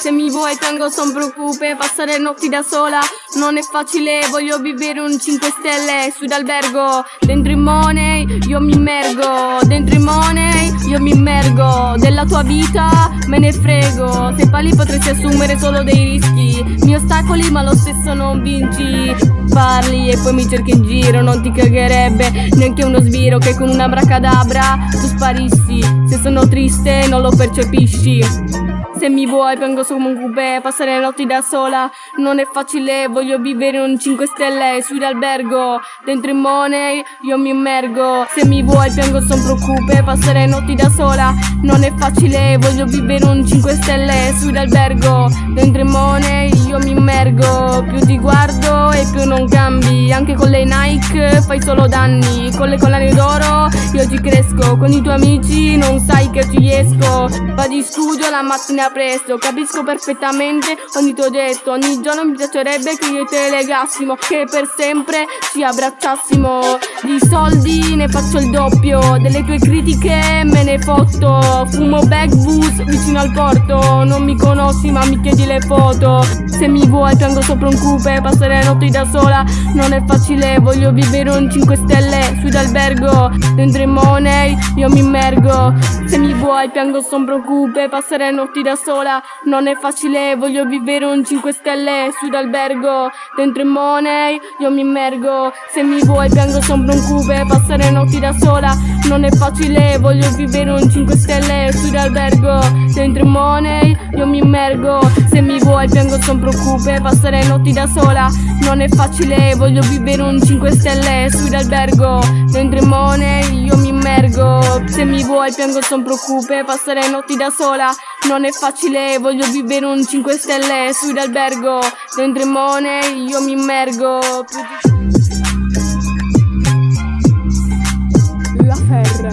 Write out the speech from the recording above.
Se mi vuoi piango son preoccupe Passare notti da sola. Non è facile Voglio vivere un 5 stelle Su d'albergo Dentro in money io mi immergo. Dentro in money io mi immergo. Della tua vita me ne frego. Se pali potresti assumere solo dei rischi. Mi ostacoli ma lo stesso non vinci. Parli e poi mi cerchi in giro Non ti cagherebbe neanche uno sbiro Che con una bracadabra tu sparissi. Se sono triste non lo percepisci se mi vuoi piango su un coupé Passare le notti da sola. Non è facile Voglio vivere un 5 stelle su d'albergo Dentro in money io mi immergo. Se mi vuoi piango son preoccupe Passare le notti da sola. Non è facile Voglio vivere un 5 stelle su d'albergo Dentro in money io mi immergo. Più ti guardo e più non cambi Anche con le fai solo danni Con le collane d'oro. Io ci cresco Con i tuoi amici non sai che ci esco Vado in studio la mattina presto Capisco perfettamente ogni tuo gesto Ogni giorno mi piacerebbe che io te legassimo Che per sempre ci abbracciassimo. Di soldi ne faccio il doppio Delle tue critiche me ne fotto Fumo bus vicino al porto Non mi conosci ma mi chiedi le foto. Se mi vuoi piango sopra un coupe Passare notti da sola non è facile Voglio vivere un 5 stelle su d'albergo. Dentro in money io mi immergo. Se mi vuoi piango sombro coupe Passare notti da sola. Non è facile Voglio vivere un 5 stelle su d'albergo. Dentro in money io mi immergo. Se mi vuoi piango sombro un coupe Passare notti da sola. Non è facile Voglio vivere un 5 stelle su d'albergo. Dentro in money io mi immergo. Se mi vuoi piango sombro coupe Passare notti da sola. Non è facile Voglio vivere un 5 stelle scendere su d'albergo Dentro il mone io mi immergo. Se mi vuoi piango son preoccupe Passare notti da sola. Non è facile Voglio vivere un 5 stelle su d'albergo Dentro il mone io mi immergo. La ferra